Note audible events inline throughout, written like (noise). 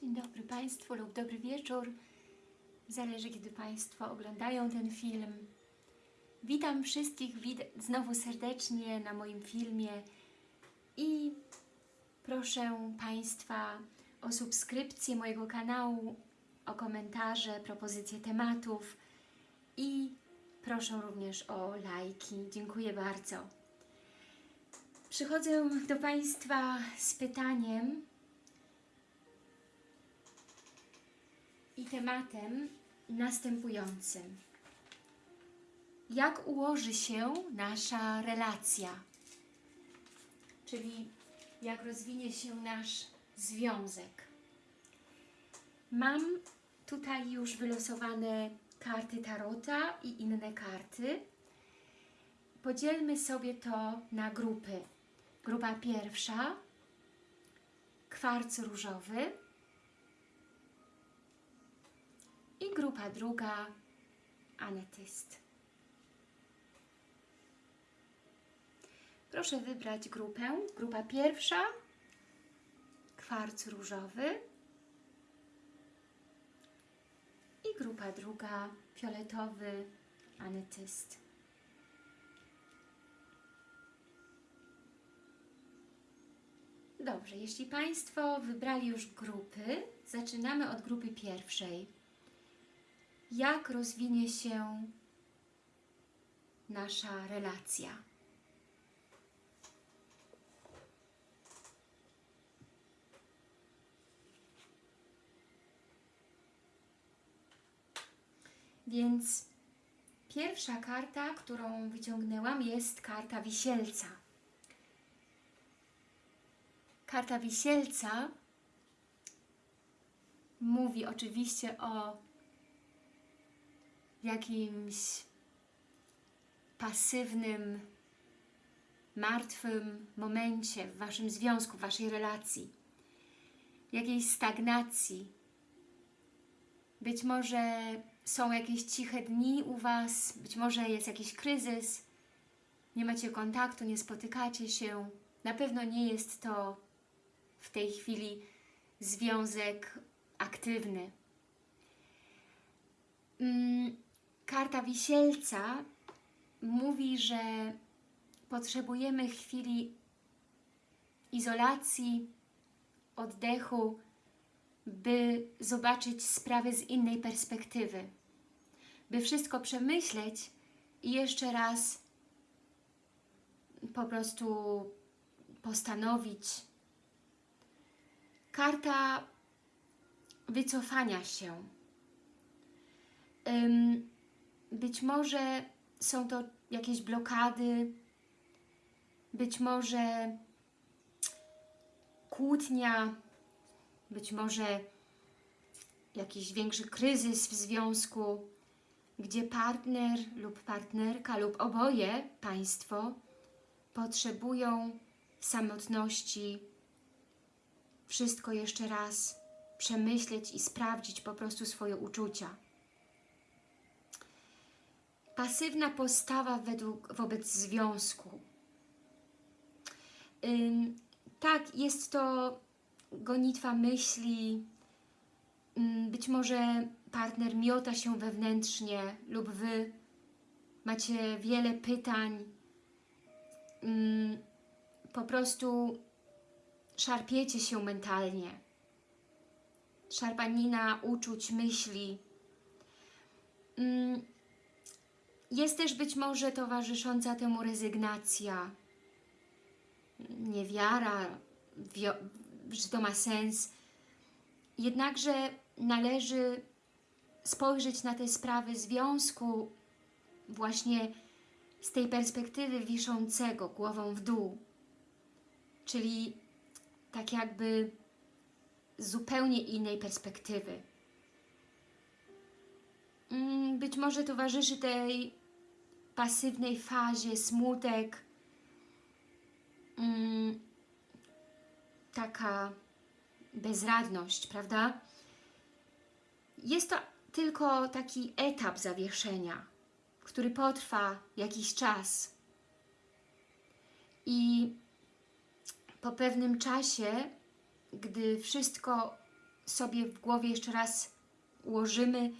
Dzień dobry Państwu lub dobry wieczór. Zależy, kiedy Państwo oglądają ten film. Witam wszystkich znowu serdecznie na moim filmie i proszę Państwa o subskrypcję mojego kanału, o komentarze, propozycje tematów i proszę również o lajki. Dziękuję bardzo. Przychodzę do Państwa z pytaniem, i tematem następującym. Jak ułoży się nasza relacja? Czyli jak rozwinie się nasz związek. Mam tutaj już wylosowane karty Tarota i inne karty. Podzielmy sobie to na grupy. Grupa pierwsza, kwarc różowy, grupa druga anetyst. Proszę wybrać grupę. Grupa pierwsza kwarc różowy i grupa druga fioletowy anetyst. Dobrze, jeśli Państwo wybrali już grupy, zaczynamy od grupy pierwszej jak rozwinie się nasza relacja. Więc pierwsza karta, którą wyciągnęłam jest karta wisielca. Karta wisielca mówi oczywiście o jakimś pasywnym, martwym momencie w Waszym związku, w Waszej relacji, jakiejś stagnacji. Być może są jakieś ciche dni u Was, być może jest jakiś kryzys, nie macie kontaktu, nie spotykacie się. Na pewno nie jest to w tej chwili związek aktywny. Mm, Karta wisielca mówi, że potrzebujemy chwili izolacji, oddechu, by zobaczyć sprawy z innej perspektywy, by wszystko przemyśleć i jeszcze raz po prostu postanowić. Karta wycofania się. Być może są to jakieś blokady, być może kłótnia, być może jakiś większy kryzys w związku, gdzie partner lub partnerka lub oboje Państwo potrzebują samotności. Wszystko jeszcze raz przemyśleć i sprawdzić po prostu swoje uczucia pasywna postawa według, wobec związku. Ym, tak, jest to gonitwa myśli, ym, być może partner miota się wewnętrznie lub Wy macie wiele pytań, ym, po prostu szarpiecie się mentalnie. Szarpanina uczuć, myśli. Jest też być może towarzysząca temu rezygnacja, niewiara, że to ma sens. Jednakże należy spojrzeć na te sprawy związku właśnie z tej perspektywy wiszącego głową w dół. Czyli tak jakby z zupełnie innej perspektywy. Mm, być może towarzyszy tej pasywnej fazie smutek, mm, taka bezradność, prawda? Jest to tylko taki etap zawieszenia, który potrwa jakiś czas. I po pewnym czasie, gdy wszystko sobie w głowie jeszcze raz ułożymy,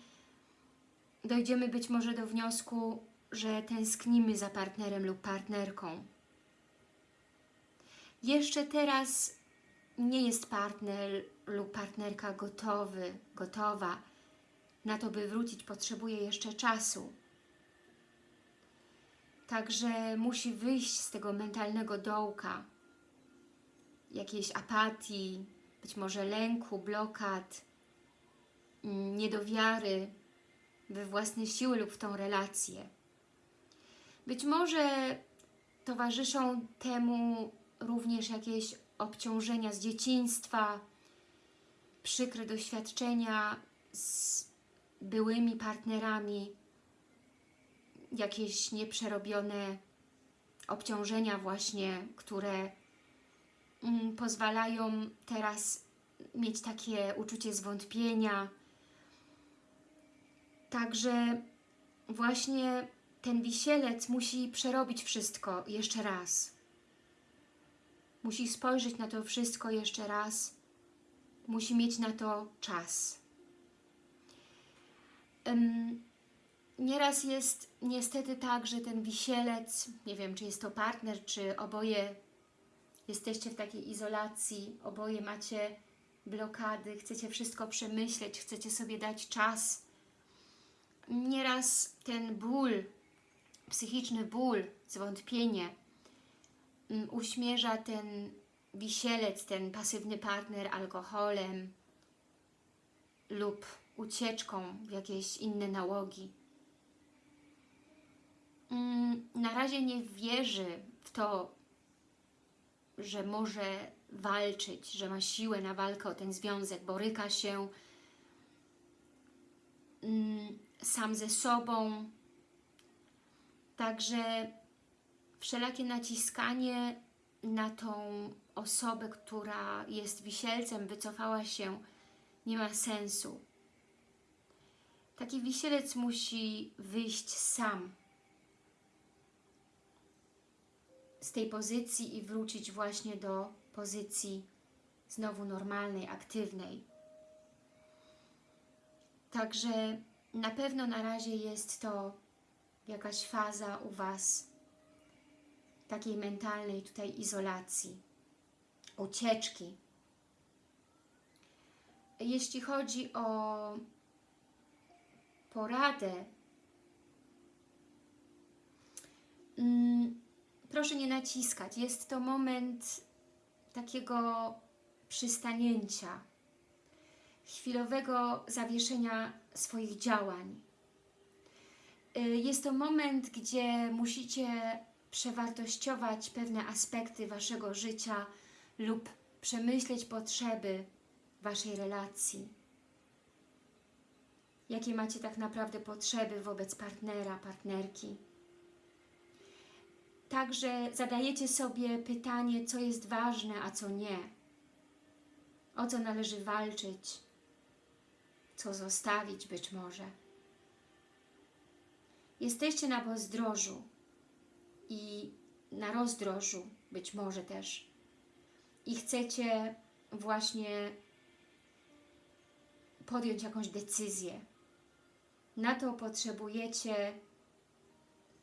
dojdziemy być może do wniosku, że tęsknimy za partnerem lub partnerką. Jeszcze teraz nie jest partner lub partnerka gotowy, gotowa na to, by wrócić, potrzebuje jeszcze czasu. Także musi wyjść z tego mentalnego dołka, jakiejś apatii, być może lęku, blokad, mm, niedowiary we własne siły lub w tą relację. Być może towarzyszą temu również jakieś obciążenia z dzieciństwa, przykre doświadczenia z byłymi partnerami, jakieś nieprzerobione obciążenia właśnie, które mm, pozwalają teraz mieć takie uczucie zwątpienia. Także właśnie ten wisielec musi przerobić wszystko jeszcze raz. Musi spojrzeć na to wszystko jeszcze raz. Musi mieć na to czas. Um, nieraz jest niestety tak, że ten wisielec, nie wiem, czy jest to partner, czy oboje jesteście w takiej izolacji, oboje macie blokady, chcecie wszystko przemyśleć, chcecie sobie dać czas. Nieraz ten ból, psychiczny ból, zwątpienie um, uśmierza ten wisielec, ten pasywny partner alkoholem lub ucieczką w jakieś inne nałogi. Mm, na razie nie wierzy w to, że może walczyć, że ma siłę na walkę o ten związek, boryka się mm, sam ze sobą. Także wszelakie naciskanie na tą osobę, która jest wisielcem, wycofała się, nie ma sensu. Taki wisielec musi wyjść sam z tej pozycji i wrócić właśnie do pozycji znowu normalnej, aktywnej. Także na pewno na razie jest to jakaś faza u Was takiej mentalnej tutaj izolacji, ucieczki. Jeśli chodzi o poradę, mm, proszę nie naciskać. Jest to moment takiego przystanięcia, chwilowego zawieszenia swoich działań. Y, jest to moment, gdzie musicie przewartościować pewne aspekty Waszego życia lub przemyśleć potrzeby Waszej relacji. Jakie macie tak naprawdę potrzeby wobec partnera, partnerki. Także zadajecie sobie pytanie, co jest ważne, a co nie. O co należy walczyć, co zostawić być może. Jesteście na pozdrożu i na rozdrożu być może też i chcecie właśnie podjąć jakąś decyzję. Na to potrzebujecie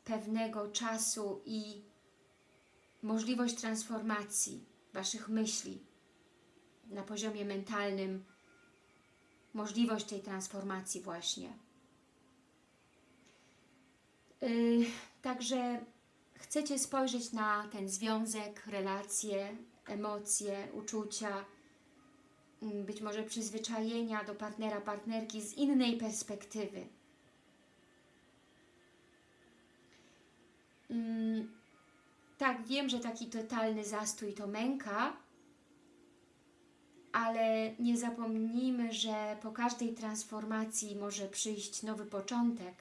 pewnego czasu i możliwość transformacji Waszych myśli na poziomie mentalnym, możliwość tej transformacji właśnie. Yy, także chcecie spojrzeć na ten związek, relacje, emocje, uczucia, mm, być może przyzwyczajenia do partnera, partnerki z innej perspektywy. Mm, tak, wiem, że taki totalny zastój to męka, ale nie zapomnijmy, że po każdej transformacji może przyjść nowy początek.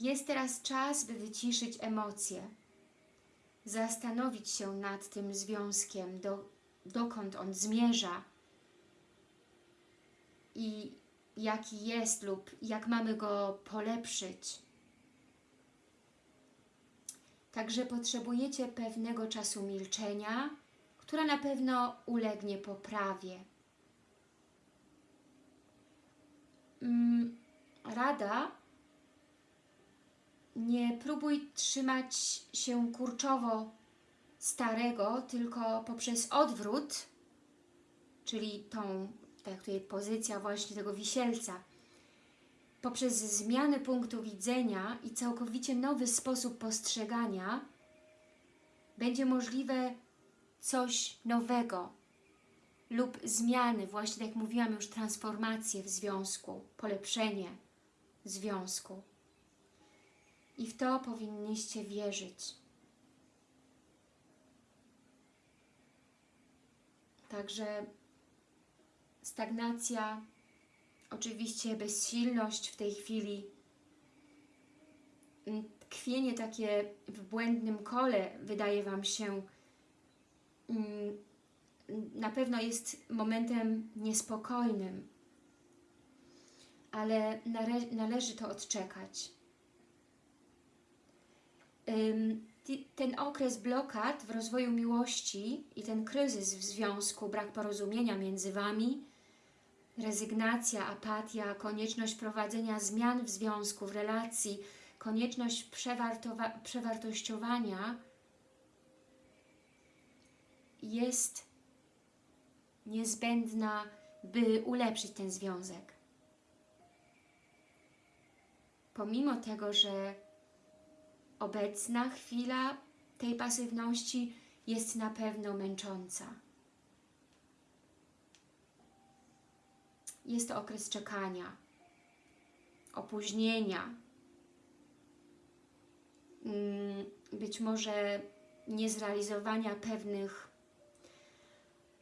Jest teraz czas, by wyciszyć emocje, zastanowić się nad tym związkiem, do, dokąd on zmierza i jaki jest lub jak mamy go polepszyć. Także potrzebujecie pewnego czasu milczenia, która na pewno ulegnie poprawie. mm, rada nie próbuj trzymać się kurczowo starego, tylko poprzez odwrót, czyli tą, tak tutaj pozycja właśnie tego wisielca, poprzez zmianę punktu widzenia i całkowicie nowy sposób postrzegania będzie możliwe coś nowego lub zmiany, właśnie tak jak mówiłam już, transformacje w związku, polepszenie związku. I w to powinniście wierzyć. Także stagnacja, oczywiście bezsilność w tej chwili, tkwienie takie w błędnym kole wydaje Wam się na pewno jest momentem niespokojnym, ale nale należy to odczekać. Ten okres blokad w rozwoju miłości i ten kryzys w związku, brak porozumienia między Wami, rezygnacja, apatia, konieczność prowadzenia zmian w związku, w relacji, konieczność przewartościowania jest niezbędna, by ulepszyć ten związek. Pomimo tego, że obecna chwila tej pasywności jest na pewno męcząca. Jest to okres czekania, opóźnienia, mm, być może niezrealizowania pewnych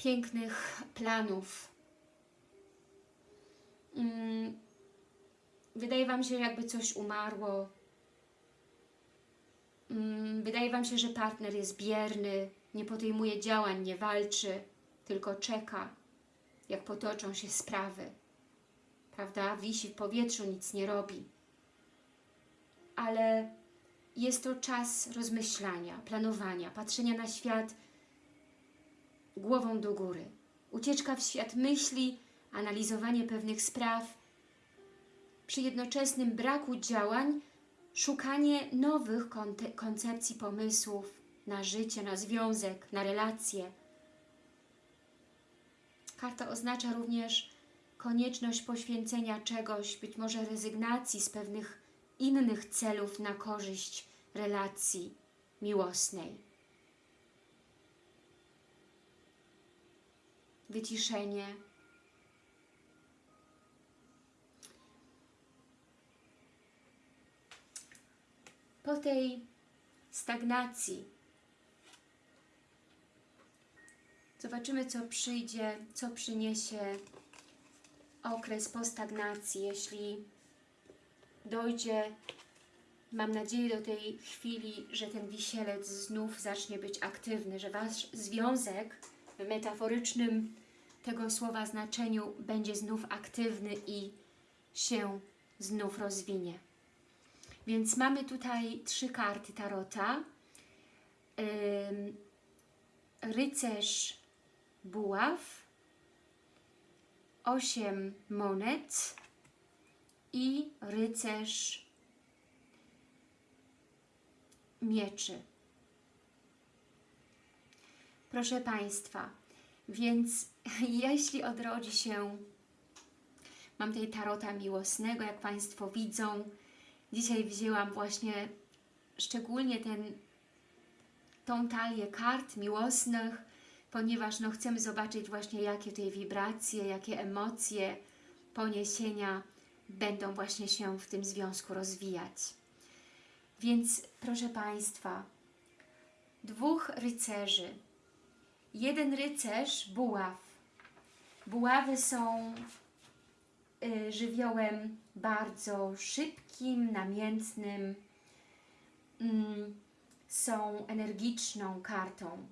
pięknych planów. Mm, wydaje Wam się, jakby coś umarło, Mm, wydaje Wam się, że partner jest bierny, nie podejmuje działań, nie walczy, tylko czeka, jak potoczą się sprawy. Prawda? Wisi w powietrzu, nic nie robi. Ale jest to czas rozmyślania, planowania, patrzenia na świat głową do góry. Ucieczka w świat myśli, analizowanie pewnych spraw, przy jednoczesnym braku działań szukanie nowych koncepcji, pomysłów na życie, na związek, na relacje. Karta oznacza również konieczność poświęcenia czegoś, być może rezygnacji z pewnych innych celów na korzyść relacji miłosnej. Wyciszenie, po tej stagnacji zobaczymy, co przyjdzie, co przyniesie okres po stagnacji, jeśli dojdzie, mam nadzieję, do tej chwili, że ten wisielec znów zacznie być aktywny, że Wasz związek metaforycznym tego słowa znaczeniu będzie znów aktywny i się znów rozwinie. Więc mamy tutaj trzy karty Tarota. Rycerz buław, osiem monet i rycerz mieczy. Proszę Państwa, więc (laughs) jeśli odrodzi się, mam tutaj tarota miłosnego, jak Państwo widzą, Dzisiaj wzięłam właśnie szczególnie ten, tą talię kart miłosnych, ponieważ no, chcemy zobaczyć właśnie jakie tutaj wibracje, jakie emocje, poniesienia będą właśnie się w tym związku rozwijać. Więc proszę Państwa, dwóch rycerzy. Jeden rycerz, buław. Buławy są y, żywiołem bardzo szybkim, namiętnym, mm, są energiczną kartą,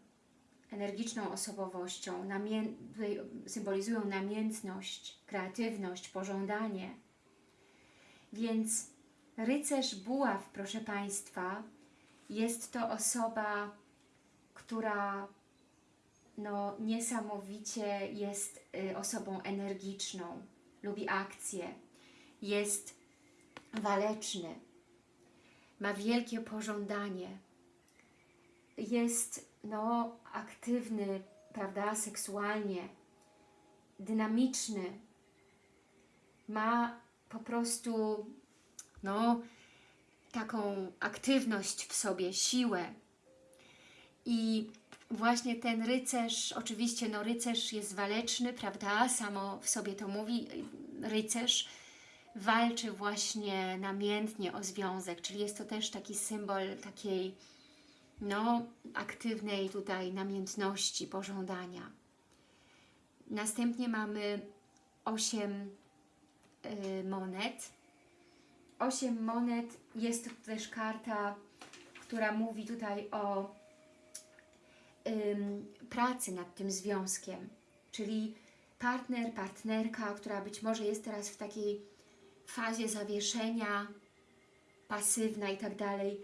energiczną osobowością, namię symbolizują namiętność, kreatywność, pożądanie. Więc rycerz buław, proszę Państwa, jest to osoba, która no, niesamowicie jest y, osobą energiczną, lubi akcję, jest waleczny, ma wielkie pożądanie, jest no, aktywny, prawda, seksualnie, dynamiczny, ma po prostu no, taką aktywność w sobie, siłę. I właśnie ten rycerz, oczywiście no rycerz jest waleczny, prawda, samo w sobie to mówi, rycerz walczy właśnie namiętnie o związek, czyli jest to też taki symbol takiej no, aktywnej tutaj namiętności, pożądania. Następnie mamy 8 y, monet. 8 monet jest to też karta, która mówi tutaj o pracy nad tym związkiem, czyli partner, partnerka, która być może jest teraz w takiej fazie zawieszenia, pasywna i tak dalej.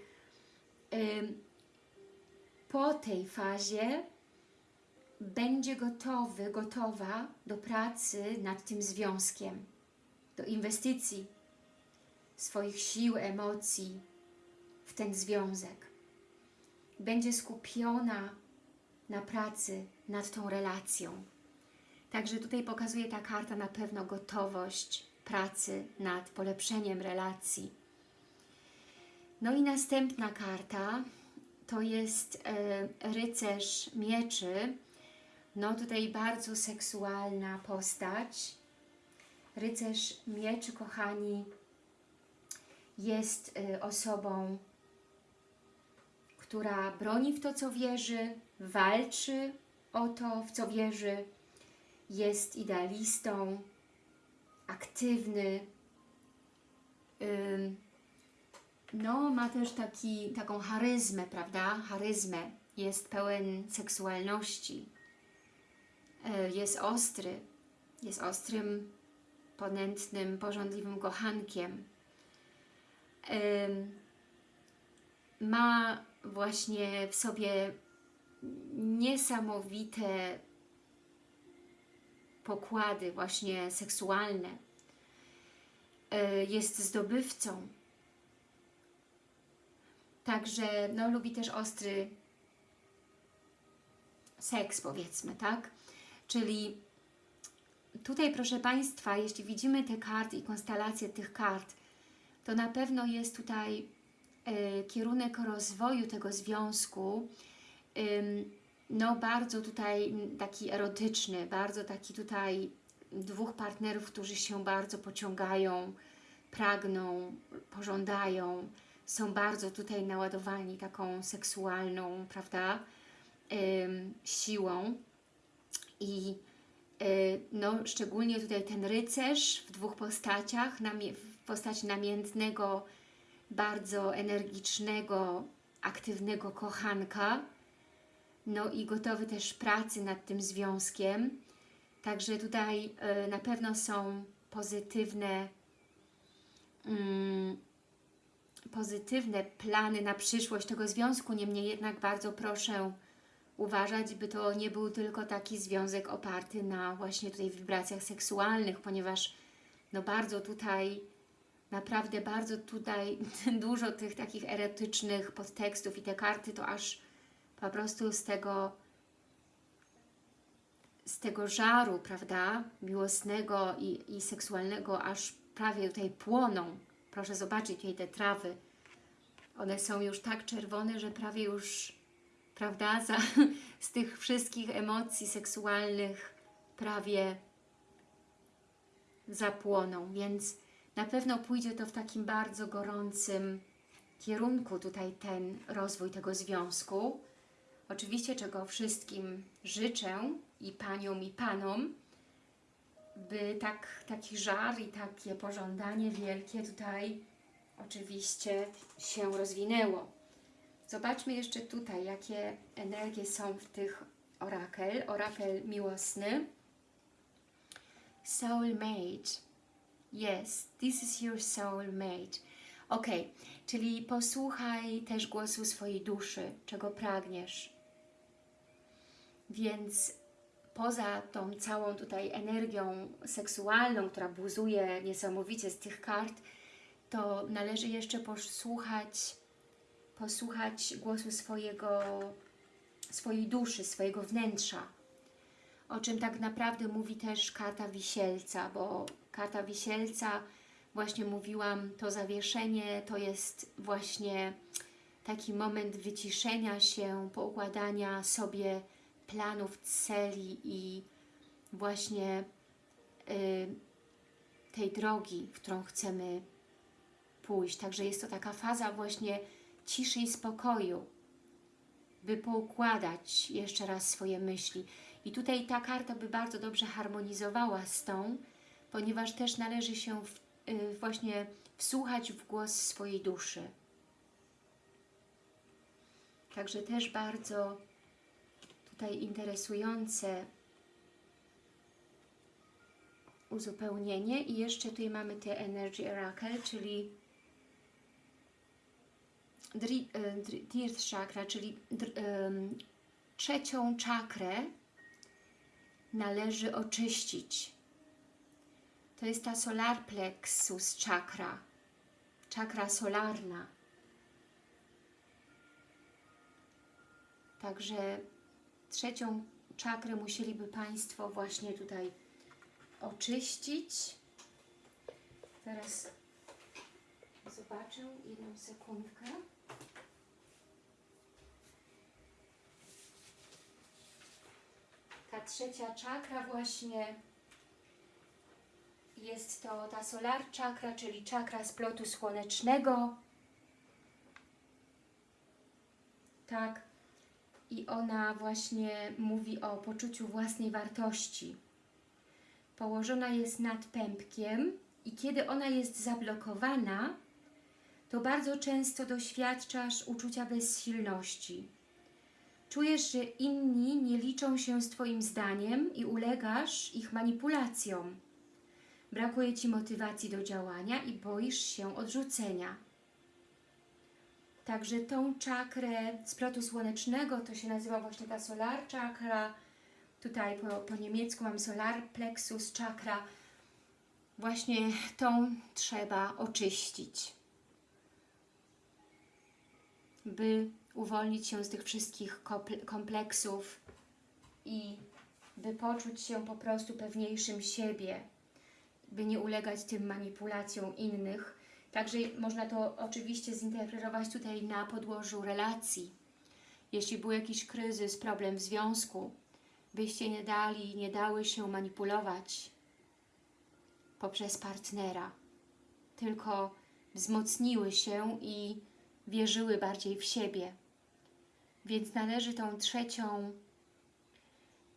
Po tej fazie będzie gotowy, gotowa do pracy nad tym związkiem, do inwestycji swoich sił, emocji w ten związek. Będzie skupiona na pracy nad tą relacją. Także tutaj pokazuje ta karta na pewno gotowość pracy nad polepszeniem relacji. No i następna karta to jest e, rycerz mieczy. No tutaj bardzo seksualna postać. Rycerz mieczy, kochani, jest e, osobą, która broni w to, co wierzy, walczy o to, w co wierzy, jest idealistą, aktywny, no ma też taki, taką charyzmę, prawda? Charyzmę. Jest pełen seksualności. E, Jest ostry. Jest ostrym, ponętnym, porządliwym kochankiem. Ma właśnie w sobie niesamowite pokłady właśnie seksualne. E, Jest zdobywcą. Także no, lubi też ostry seks, powiedzmy, tak? Czyli tutaj, proszę Państwa, jeśli widzimy te karty i konstelacje tych kart, to na pewno jest tutaj e, kierunek rozwoju tego związku, no bardzo tutaj taki erotyczny, bardzo taki tutaj dwóch partnerów, którzy się bardzo pociągają, pragną, pożądają, są bardzo tutaj naładowani taką seksualną, prawda, siłą. I y, no, szczególnie tutaj ten rycerz w dwóch postaciach, w postaci namiętnego, bardzo energicznego, aktywnego kochanka, no i gotowy też pracy nad tym związkiem. Także tutaj y, na pewno są pozytywne mm, pozytywne plany na przyszłość tego związku, niemniej jednak bardzo proszę uważać, by to nie był tylko taki związek oparty na właśnie tutaj wibracjach seksualnych, ponieważ no bardzo tutaj, naprawdę bardzo tutaj (laughs) dużo tych takich erotycznych podtekstów i te karty to aż po prostu z tego z tego żaru, prawda, miłosnego i, i seksualnego aż prawie tutaj płoną. Proszę zobaczyć tutaj te trawy. One są już tak czerwone, że prawie już, prawda, (laughs) za, z tych wszystkich emocji seksualnych prawie zapłoną, więc na pewno pójdzie to w takim bardzo gorącym kierunku tutaj ten rozwój tego związku. Oczywiście, czego wszystkim życzę i Paniom i Panom, by tak, taki żar i takie pożądanie wielkie tutaj oczywiście się rozwinęło. Zobaczmy jeszcze tutaj, jakie energie są w tych orakel. Orakel miłosny. Soulmate. Yes, this is your soulmate. Ok, czyli posłuchaj też głosu swojej duszy, czego pragniesz. Więc poza tą całą tutaj energią seksualną, która buzuje niesamowicie z tych kart, to należy jeszcze posłuchać, posłuchać głosu swojego, swojej duszy, swojego wnętrza. O czym tak naprawdę mówi też karta wisielca, bo karta wisielca, właśnie mówiłam, to zawieszenie to jest właśnie taki moment wyciszenia się, poukładania sobie planów, celi i właśnie y, tej drogi, w którą chcemy pójść. Także jest to taka faza właśnie ciszy i spokoju, by poukładać jeszcze raz swoje myśli. I tutaj ta karta by bardzo dobrze harmonizowała z tą, ponieważ też należy się w, y, właśnie wsłuchać w głos swojej duszy. Także też bardzo tutaj interesujące uzupełnienie i jeszcze tutaj mamy te Energy Oracle, czyli Dri- e, Dirth Chakra, czyli em, trzecią czakrę należy oczyścić. To jest ta Solar Plexus czakra, czakra solarna. Także trzecią czakrę musieliby Państwo właśnie tutaj oczyścić. Teraz zobaczę jedną sekundkę. Ta trzecia czakra właśnie jest to ta solar czakra, czyli czakra splotu słonecznego. Tak. I ona właśnie mówi o poczuciu własnej wartości. Położona jest nad pępkiem i kiedy ona jest zablokowana, to bardzo często doświadczasz uczucia bezsilności. Czujesz, że inni nie liczą się z Twoim zdaniem i ulegasz ich manipulacjom. Brakuje Ci motywacji do działania i boisz się odrzucenia. Także tą czakrę splotu słonecznego, to się nazywa właśnie ta solar chakra, tutaj po, po niemiecku mam solar plexus chakra, właśnie tą trzeba oczyścić, by uwolnić się z tych wszystkich komple- kompleksów i by poczuć się po prostu pewniejszym siebie, by nie ulegać tym manipulacjom innych. Także można to oczywiście zinterpretować tutaj na podłożu relacji. Jeśli był jakiś kryzys, problem w związku, byście nie dali, nie dały się manipulować poprzez partnera, tylko wzmocniły się i wierzyły bardziej w siebie. Więc należy tą trzecią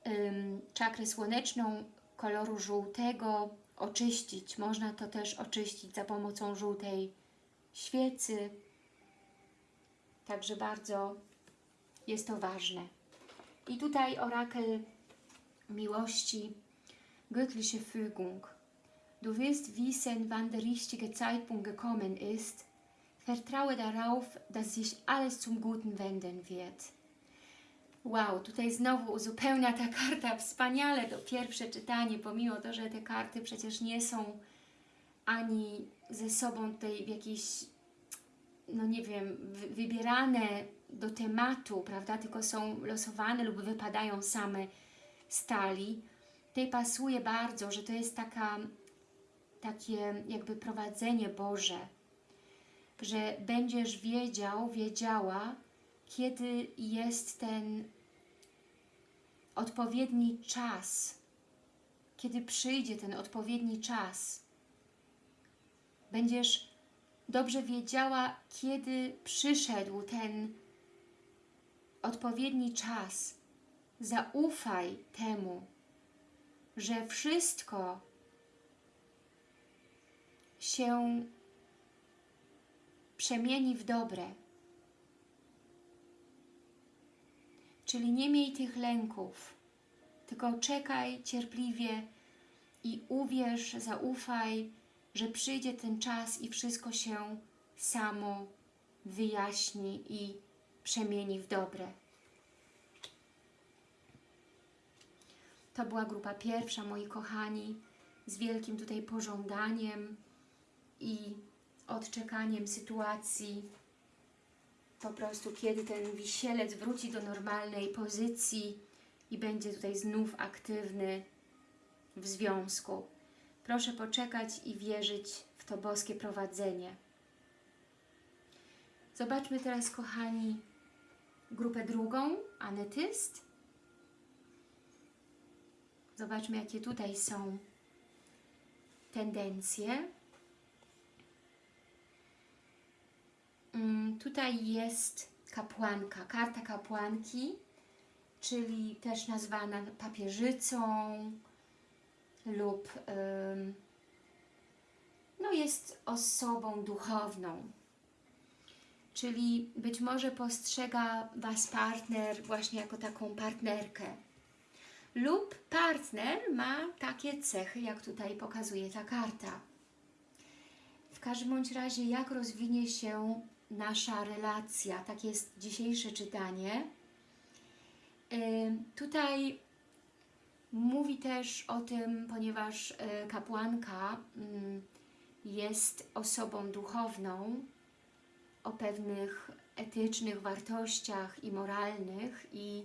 ym, czakrę słoneczną koloru żółtego oczyścić. Można to też oczyścić za pomocą żółtej świecy. Także bardzo jest to ważne. I tutaj orakel miłości, göttliche Fügung. Du wirst wissen, wann der richtige Zeitpunkt gekommen ist. Vertraue darauf, dass sich alles zum Guten wenden wird. Wow, tutaj znowu uzupełnia ta (laughs) karta wspaniale to pierwsze czytanie, pomimo to, że te karty przecież nie są ani ze sobą tutaj w jakiejś, no nie wiem, wy- wybierane do tematu, prawda, tylko są losowane lub wypadają same stali. Tutaj pasuje bardzo, że to jest taka, takie jakby prowadzenie Boże, że będziesz wiedział, wiedziała, kiedy jest ten odpowiedni czas, kiedy przyjdzie ten odpowiedni czas. Będziesz dobrze wiedziała, kiedy przyszedł ten odpowiedni czas. Zaufaj temu, że wszystko się przemieni w dobre. Czyli nie miej tych lęków, tylko czekaj cierpliwie i uwierz, zaufaj, że przyjdzie ten czas i wszystko się samo wyjaśni i przemieni w dobre. To była grupa pierwsza, moi kochani, z wielkim tutaj pożądaniem i odczekaniem sytuacji. Po prostu, kiedy ten wisielec wróci do normalnej pozycji i będzie tutaj znów aktywny w związku. Proszę poczekać i wierzyć w to boskie prowadzenie. Zobaczmy teraz, kochani, grupę drugą, anetyst. Zobaczmy, jakie tutaj są tendencje. Tutaj jest kapłanka, karta kapłanki, czyli też nazwana papieżycą lub no jest osobą duchowną. Czyli być może postrzega Was partner właśnie jako taką partnerkę. Lub partner ma takie cechy, jak tutaj pokazuje ta karta. W każdym bądź razie, jak rozwinie się nasza relacja, tak jest dzisiejsze czytanie. Tutaj mówi też o tym, ponieważ y, kapłanka ym, jest osobą duchowną, o pewnych etycznych wartościach i moralnych i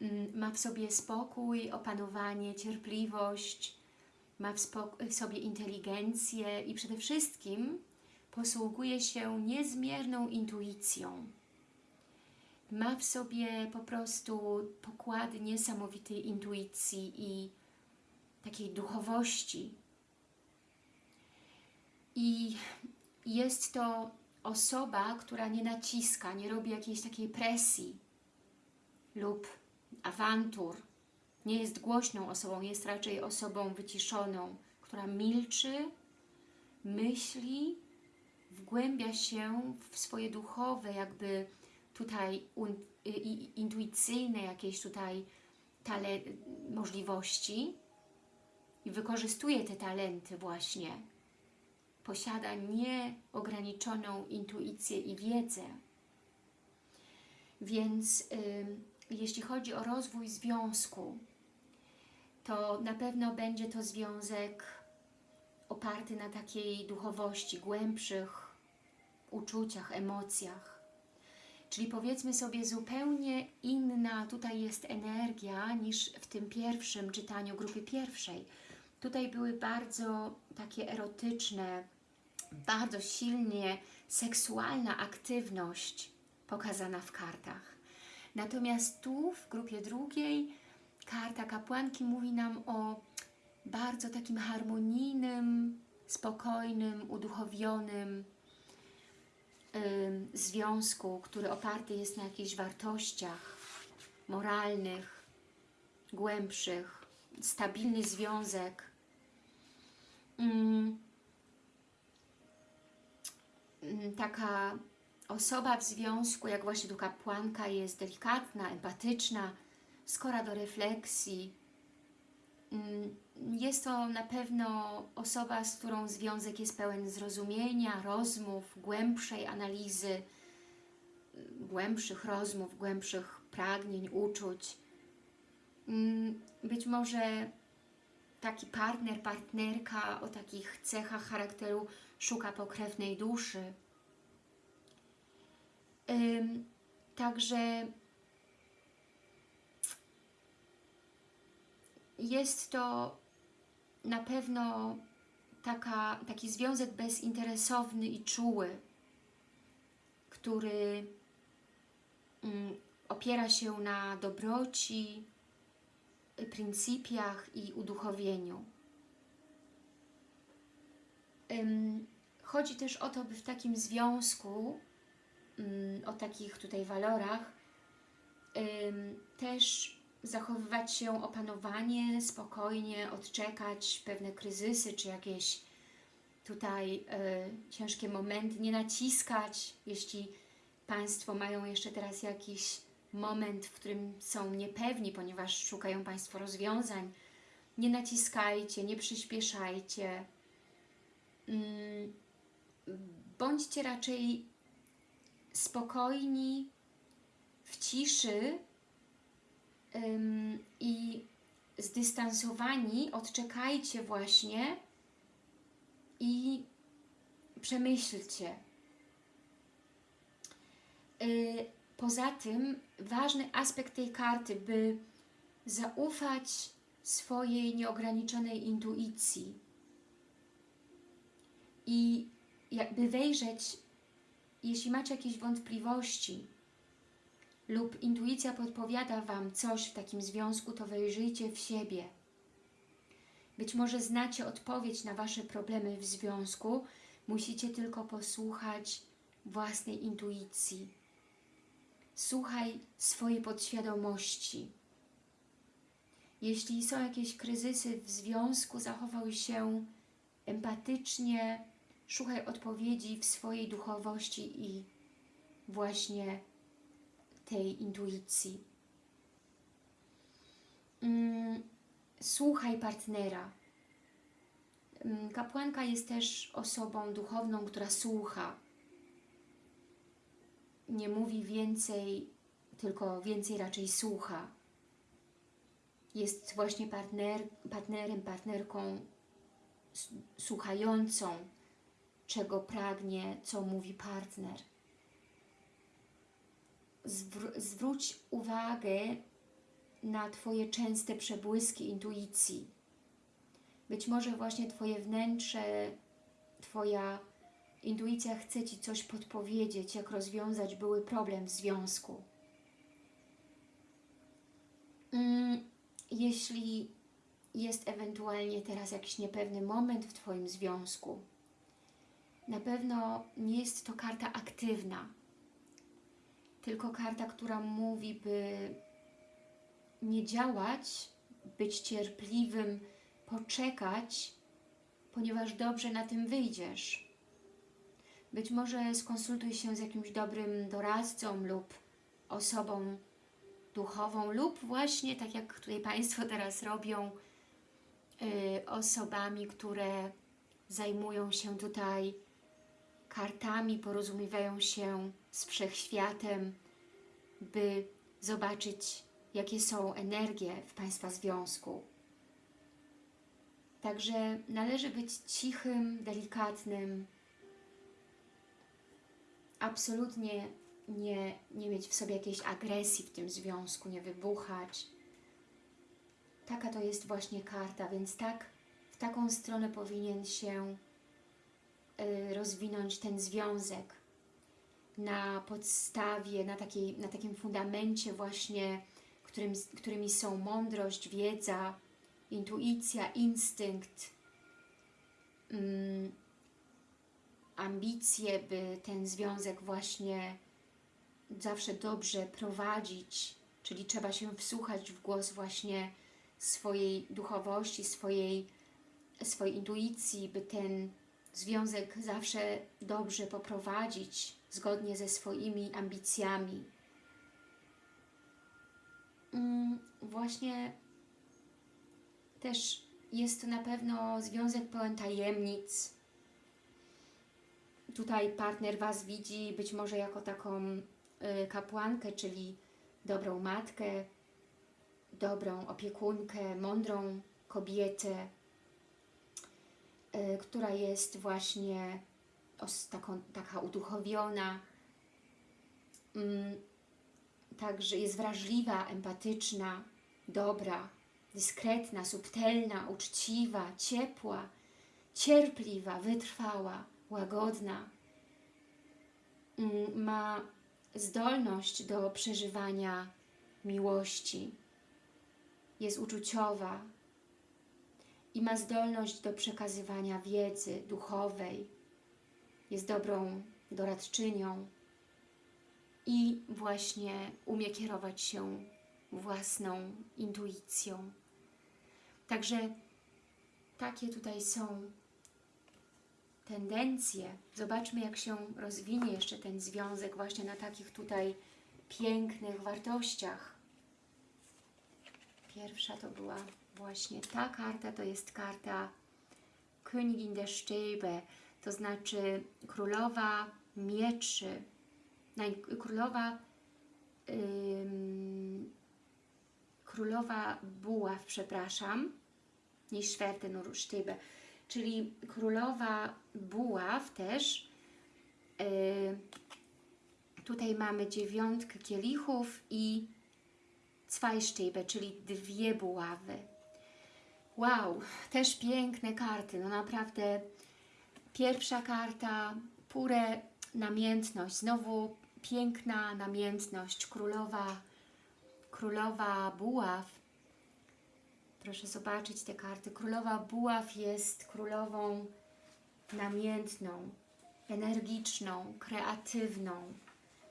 mm, ma w sobie spokój, opanowanie, cierpliwość, ma w w sobie inteligencję i przede wszystkim posługuje się niezmierną intuicją. Ma w sobie po prostu pokłady niesamowitej intuicji i takiej duchowości. I jest to osoba, która nie naciska, nie robi jakiejś takiej presji lub awantur. Nie jest głośną osobą, jest raczej osobą wyciszoną, która milczy, myśli, wgłębia się w swoje duchowe, jakby tutaj un, intuicyjne jakieś tutaj tale, możliwości i wykorzystuje te talenty właśnie posiada nieograniczoną intuicję i wiedzę. Więc y, jeśli chodzi o rozwój związku, to na pewno będzie to związek oparty na takiej duchowości, głębszych uczuciach, emocjach. Czyli powiedzmy sobie zupełnie inna tutaj jest energia niż w tym pierwszym czytaniu grupy pierwszej. Tutaj były bardzo takie erotyczne, bardzo silnie seksualna aktywność pokazana w kartach. Natomiast tu w grupie drugiej karta kapłanki mówi nam o bardzo takim harmonijnym, spokojnym, uduchowionym ym, związku, który oparty jest na jakichś wartościach moralnych, głębszych, stabilny związek. Ym, ym, taka osoba w związku, jak właśnie tu kapłanka, jest delikatna, empatyczna, skora do refleksji. Ym, Jest to na pewno osoba, z którą związek jest pełen zrozumienia, rozmów, głębszej analizy, głębszych rozmów, głębszych pragnień, uczuć. Ym, Być może taki partner, partnerka o takich cechach charakteru szuka pokrewnej duszy. Także jest to na pewno taka, taki związek bezinteresowny i czuły, który mm, opiera się na dobroci, pryncypiach i uduchowieniu. Chodzi też o to, by w takim związku, ym, o takich tutaj walorach, też zachowywać się opanowanie, spokojnie, odczekać pewne kryzysy czy jakieś tutaj y, ciężkie momenty, nie naciskać, jeśli Państwo mają jeszcze teraz jakiś moment, w którym są niepewni, ponieważ szukają Państwo rozwiązań, nie naciskajcie, nie przyspieszajcie. Mm, Bądźcie raczej spokojni, w ciszy i zdystansowani, odczekajcie właśnie i przemyślcie. Y, Poza tym ważny aspekt tej karty, by zaufać swojej nieograniczonej intuicji i jakby wejrzeć, jeśli macie jakieś wątpliwości lub intuicja podpowiada Wam coś w takim związku, to wejrzyjcie w siebie. Być może znacie odpowiedź na Wasze problemy w związku, musicie tylko posłuchać własnej intuicji. Słuchaj swojej podświadomości. Jeśli są jakieś kryzysy w związku, zachowaj się empatycznie, szukaj odpowiedzi w swojej duchowości i właśnie tej intuicji. Mm, Słuchaj partnera. Mm, Kapłanka jest też osobą duchowną, która słucha. Nie mówi więcej, tylko więcej raczej słucha. Jest właśnie partner, partnerem, partnerką słuchającą, czego pragnie, co mówi partner. Zwr- zwróć uwagę na Twoje częste przebłyski intuicji. Być może właśnie Twoje wnętrze, Twoja intuicja chce Ci coś podpowiedzieć, jak rozwiązać były problem w związku. Mm, Jeśli jest ewentualnie teraz jakiś niepewny moment w Twoim związku, na pewno nie jest to karta aktywna, tylko karta, która mówi, by nie działać, być cierpliwym, poczekać, ponieważ dobrze na tym wyjdziesz. Być może skonsultuj się z jakimś dobrym doradcą lub osobą duchową, lub właśnie, tak jak tutaj Państwo teraz robią, y, osobami, które zajmują się tutaj kartami, porozumiewają się z wszechświatem, by zobaczyć, jakie są energie w Państwa związku. Także należy być cichym, delikatnym, absolutnie nie, nie mieć w sobie jakiejś agresji w tym związku, nie wybuchać. Taka to jest właśnie karta, więc tak, w taką stronę powinien się rozwinąć ten związek na podstawie, na, takiej, na takim fundamencie właśnie, którym, którymi są mądrość, wiedza, intuicja, instynkt, mm, ambicje, by ten związek właśnie zawsze dobrze prowadzić, czyli trzeba się wsłuchać w głos właśnie swojej duchowości, swojej, swojej intuicji, by ten związek zawsze dobrze poprowadzić, zgodnie ze swoimi ambicjami. Mm, Właśnie też jest to na pewno związek pełen tajemnic. Tutaj partner Was widzi być może jako taką y, kapłankę, czyli dobrą matkę, dobrą opiekunkę, mądrą kobietę, która jest właśnie taką, taka uduchowiona, mm, także jest wrażliwa, empatyczna, dobra, dyskretna, subtelna, uczciwa, ciepła, cierpliwa, wytrwała, łagodna. Mm, Ma zdolność do przeżywania miłości, jest uczuciowa i ma zdolność do przekazywania wiedzy duchowej, jest dobrą doradczynią i właśnie umie kierować się własną intuicją. Także takie tutaj są tendencje. Zobaczmy, jak się rozwinie jeszcze ten związek właśnie na takich tutaj pięknych wartościach. Pierwsza to była właśnie ta karta, to jest karta Königin der Stäbe, to znaczy królowa mieczy, królowa ym, królowa buław, przepraszam, nie Schwerte nur Stäbe, czyli królowa buław też. Yy, tutaj mamy dziewiątkę kielichów i Zweistäbe, czyli dwie buławy. Wow, też piękne karty, no naprawdę. Pierwsza karta, pure namiętność, znowu piękna namiętność, królowa, królowa buław. Proszę zobaczyć te karty. Królowa buław jest królową namiętną, energiczną, kreatywną,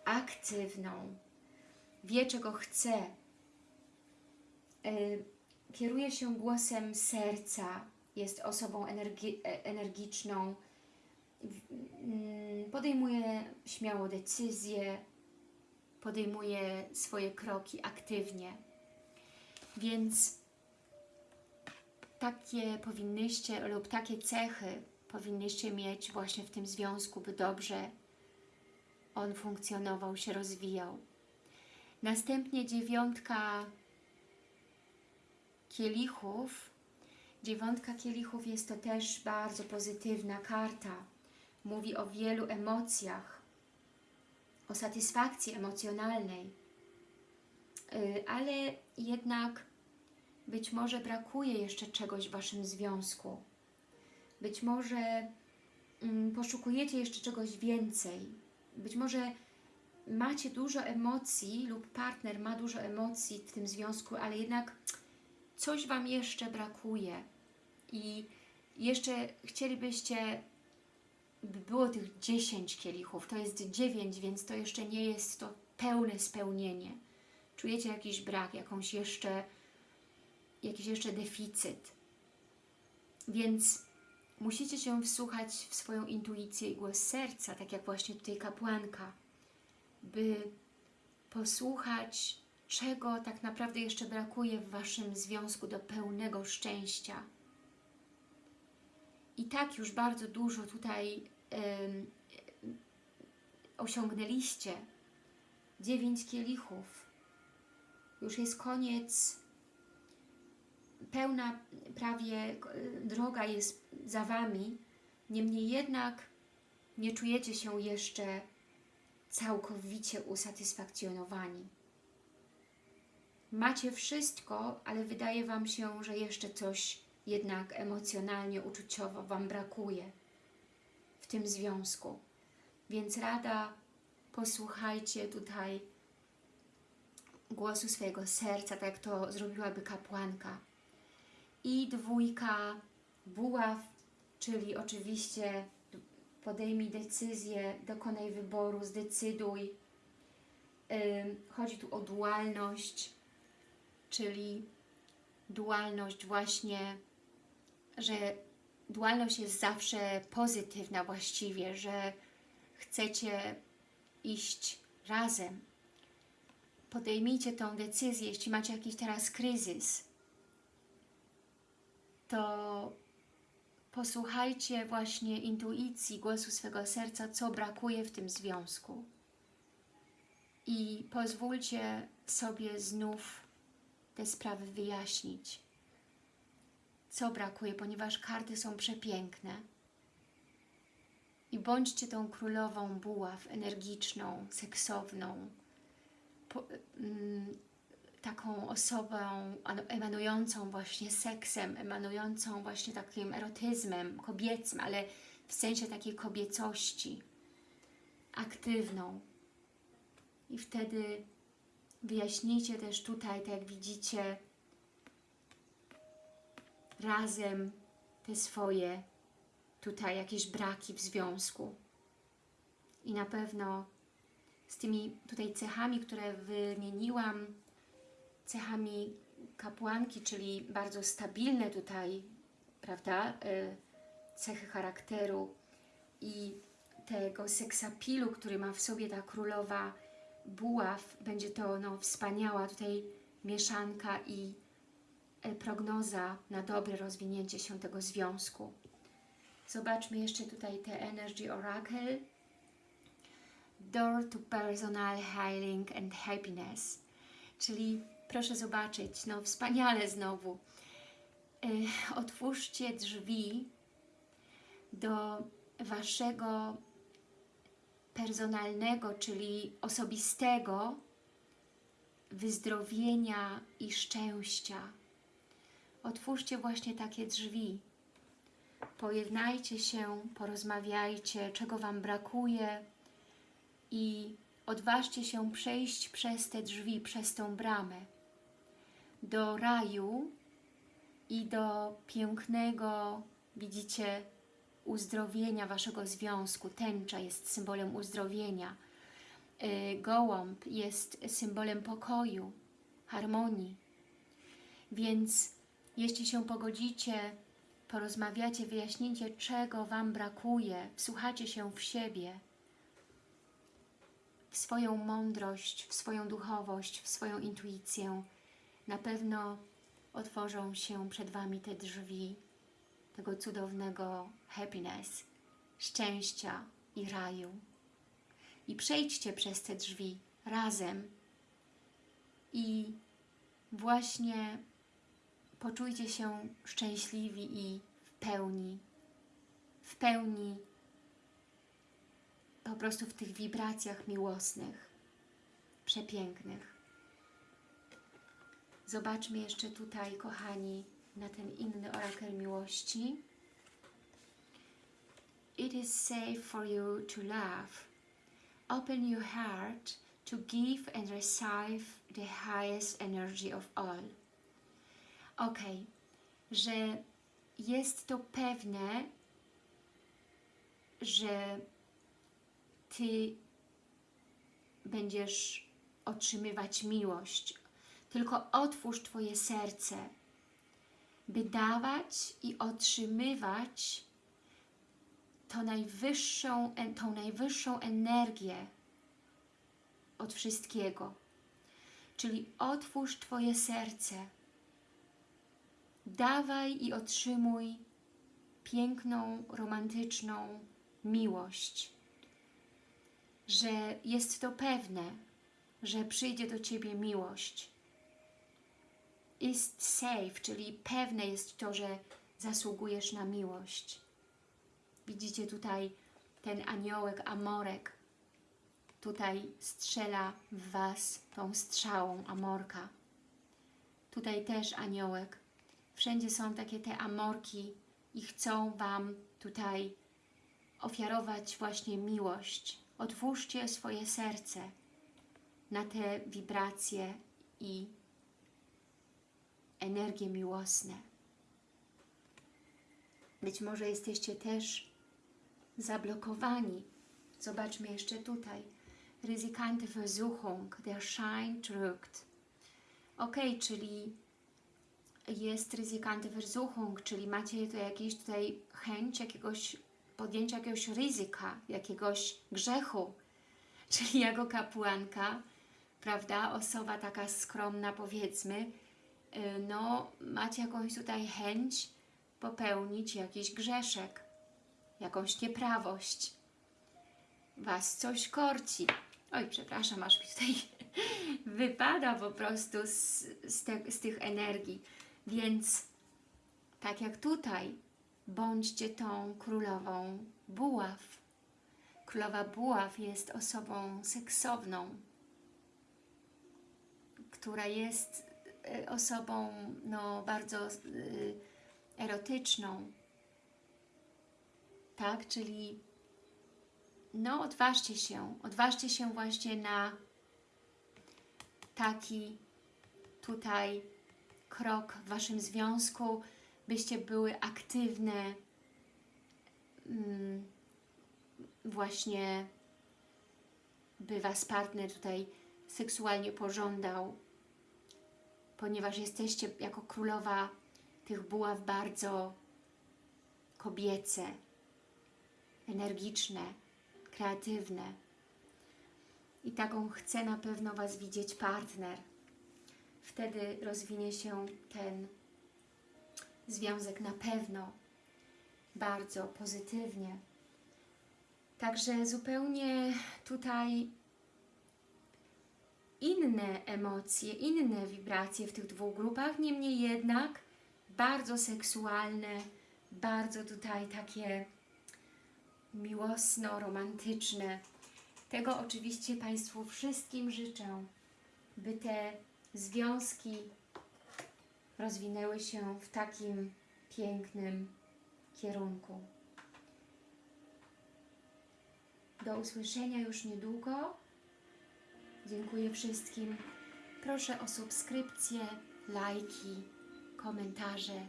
aktywną. Wie, czego chce. Yy, kieruje się głosem serca, jest osobą energi e, energiczną, mm, podejmuje śmiało decyzje, podejmuje swoje kroki aktywnie. Więc takie powinnyście lub takie cechy powinnyście mieć właśnie w tym związku, by dobrze on funkcjonował, się rozwijał. Następnie dziewiątka kielichów. Dziewiątka kielichów jest to też bardzo pozytywna karta. Mówi o wielu emocjach, o satysfakcji emocjonalnej, yy, ale jednak być może brakuje jeszcze czegoś w Waszym związku. Być może mm, poszukujecie jeszcze czegoś więcej. Być może macie dużo emocji lub partner ma dużo emocji w tym związku, ale jednak coś Wam jeszcze brakuje i jeszcze chcielibyście, by było tych 10 kielichów, to jest 9, więc to jeszcze nie jest to pełne spełnienie. Czujecie jakiś brak, jakąś jeszcze, jakiś jeszcze deficyt. Więc musicie się wsłuchać w swoją intuicję i głos serca, tak jak właśnie tutaj kapłanka, by posłuchać czego tak naprawdę jeszcze brakuje w Waszym związku do pełnego szczęścia. I tak już bardzo dużo tutaj osiągnęliście. Dziewięć kielichów. Już jest koniec. Pełna prawie droga jest za Wami. Niemniej jednak nie czujecie się jeszcze całkowicie usatysfakcjonowani. Macie wszystko, ale wydaje Wam się, że jeszcze coś jednak emocjonalnie, uczuciowo Wam brakuje w tym związku. Więc rada, posłuchajcie tutaj głosu swojego serca, tak jak to zrobiłaby kapłanka. I dwójka buław, czyli oczywiście podejmij decyzję, dokonaj wyboru, zdecyduj. Chodzi tu o dualność, czyli dualność właśnie, że dualność jest zawsze pozytywna właściwie, że chcecie iść razem. Podejmijcie tą decyzję, jeśli macie jakiś teraz kryzys, to posłuchajcie właśnie intuicji, głosu swego serca, co brakuje w tym związku. I pozwólcie sobie znów te sprawy wyjaśnić. Co brakuje, ponieważ karty są przepiękne. I bądźcie tą królową buław, energiczną, seksowną, po, mm, taką osobą emanującą właśnie seksem, emanującą właśnie takim erotyzmem kobiecym, ale w sensie takiej kobiecości, aktywną. I wtedy Wyjaśnijcie też tutaj, tak jak widzicie, razem te swoje tutaj jakieś braki w związku. I na pewno z tymi tutaj cechami, które wymieniłam, cechami kapłanki, czyli bardzo stabilne tutaj, prawda, y, cechy charakteru i tego seksapilu, który ma w sobie ta królowa buław, będzie to no, wspaniała tutaj mieszanka i e, prognoza na dobre rozwinięcie się tego związku. Zobaczmy jeszcze tutaj te Energy Oracle. Door to Personal Healing and Happiness, czyli Proszę zobaczyć, no wspaniale znowu. Y, Otwórzcie drzwi do Waszego personalnego, czyli osobistego wyzdrowienia i szczęścia. Otwórzcie właśnie takie drzwi. Pojednajcie się, porozmawiajcie, czego Wam brakuje i odważcie się przejść przez te drzwi, przez tą bramę do raju i do pięknego, widzicie, uzdrowienia Waszego związku. Tęcza jest symbolem uzdrowienia. Y, Gołąb jest symbolem pokoju, harmonii. Więc jeśli się pogodzicie, porozmawiacie, wyjaśnicie, czego Wam brakuje, wsłuchacie się w siebie, w swoją mądrość, w swoją duchowość, w swoją intuicję, na pewno otworzą się przed Wami te drzwi tego cudownego happiness, szczęścia i raju. I przejdźcie przez te drzwi razem i właśnie poczujcie się szczęśliwi i w pełni, w pełni po prostu w tych wibracjach miłosnych, przepięknych. Zobaczmy jeszcze tutaj, kochani, na ten inny orakel miłości. It is safe for you to love. Open your heart to give and receive the highest energy of all. Ok, że jest to pewne, że Ty będziesz otrzymywać miłość. Tylko otwórz Twoje serce, by dawać i otrzymywać tą najwyższą, tą najwyższą energię od wszystkiego. Czyli otwórz Twoje serce. Dawaj i otrzymuj piękną, romantyczną miłość. Że jest to pewne, że przyjdzie do Ciebie miłość. Jest safe, czyli pewne jest to, że zasługujesz na miłość. Widzicie tutaj ten aniołek, amorek, tutaj strzela w Was tą strzałą amorka. Tutaj też aniołek. Wszędzie są takie te amorki i chcą Wam tutaj ofiarować właśnie miłość. Otwórzcie swoje serce na te wibracje i energie miłosne. Być może jesteście też zablokowani. Zobaczmy jeszcze tutaj. Ryzykante Versuchung, der Schein drückt. Ok, czyli jest ryzykante Versuchung, czyli macie to jakieś tutaj chęć jakiegoś podjęcia jakiegoś ryzyka, jakiegoś grzechu. Czyli jako kapłanka, prawda, osoba taka skromna powiedzmy, no macie jakąś tutaj chęć popełnić jakiś grzeszek jakąś nieprawość. Was coś korci. Oj, przepraszam, aż mi tutaj (laughs) wypada po prostu z, z, te, z tych energii. Więc tak jak tutaj, bądźcie tą królową buław. Królowa buław jest osobą seksowną, która jest osobą no, bardzo y, erotyczną, tak? Czyli no odważcie się, odważcie się właśnie na taki tutaj krok w Waszym związku, byście były aktywne, mm, właśnie by Was partner tutaj seksualnie pożądał, ponieważ jesteście jako królowa tych buław bardzo kobiece, energiczne, kreatywne. I taką chce na pewno Was widzieć partner. Wtedy rozwinie się ten związek na pewno bardzo pozytywnie. Także zupełnie tutaj inne emocje, inne wibracje w tych dwóch grupach, niemniej jednak bardzo seksualne, bardzo tutaj takie miłosno-romantyczne. Tego oczywiście Państwu wszystkim życzę, by te związki rozwinęły się w takim pięknym kierunku. Do usłyszenia już niedługo. Dziękuję wszystkim. Proszę o subskrypcję, lajki, komentarze,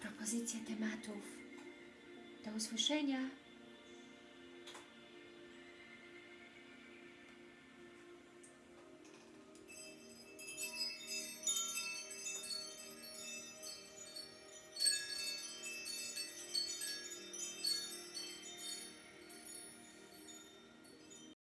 propozycje tematów. Do usłyszenia.